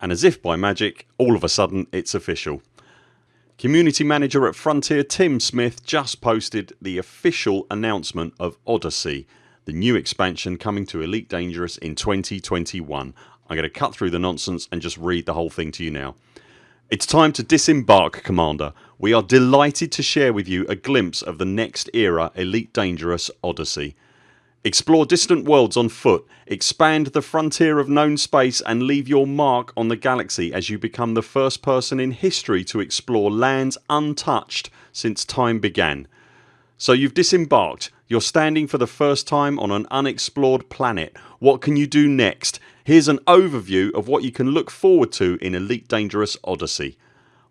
and as if by magic all of a sudden it's official. Community manager at Frontier Tim Smith just posted the official announcement of Odyssey the new expansion coming to Elite Dangerous in 2021. I'm going to cut through the nonsense and just read the whole thing to you now. It's time to disembark Commander. We are delighted to share with you a glimpse of the next era Elite Dangerous Odyssey. Explore distant worlds on foot, expand the frontier of known space and leave your mark on the galaxy as you become the first person in history to explore lands untouched since time began. So you've disembarked, you're standing for the first time on an unexplored planet. What can you do next? Here's an overview of what you can look forward to in Elite Dangerous Odyssey.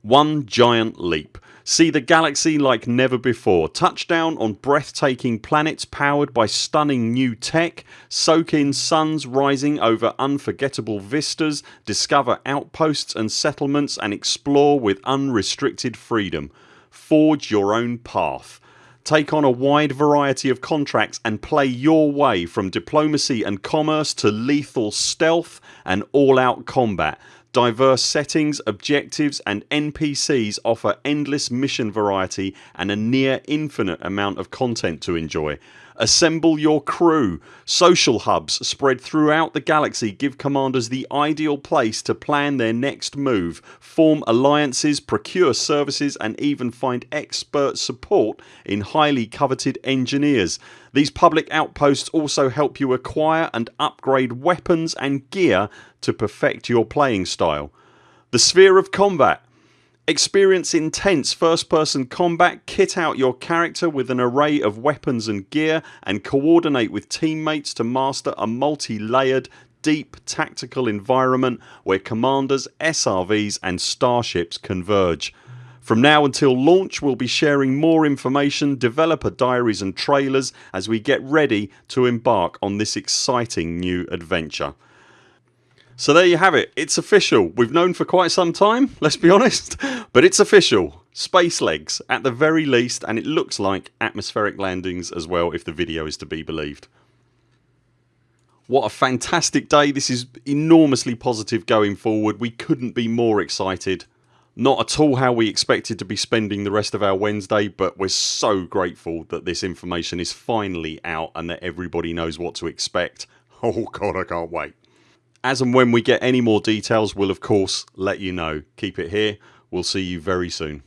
One giant leap. See the galaxy like never before. Touchdown on breathtaking planets powered by stunning new tech. Soak in suns rising over unforgettable vistas. Discover outposts and settlements and explore with unrestricted freedom. Forge your own path. Take on a wide variety of contracts and play your way from diplomacy and commerce to lethal stealth and all out combat Diverse settings, objectives and NPCs offer endless mission variety and a near infinite amount of content to enjoy. Assemble your crew. Social hubs spread throughout the galaxy give commanders the ideal place to plan their next move, form alliances, procure services and even find expert support in highly coveted engineers. These public outposts also help you acquire and upgrade weapons and gear to perfect your playing style. The sphere of combat Experience intense first person combat, kit out your character with an array of weapons and gear and coordinate with teammates to master a multi layered deep tactical environment where commanders, SRVs and starships converge. From now until launch we'll be sharing more information, developer diaries and trailers as we get ready to embark on this exciting new adventure. So there you have it. It's official. We've known for quite some time let's be honest but it's official. Space legs at the very least and it looks like atmospheric landings as well if the video is to be believed. What a fantastic day. This is enormously positive going forward. We couldn't be more excited not at all how we expected to be spending the rest of our Wednesday but we're so grateful that this information is finally out and that everybody knows what to expect. Oh god I can't wait. As and when we get any more details we'll of course let you know. Keep it here. We'll see you very soon.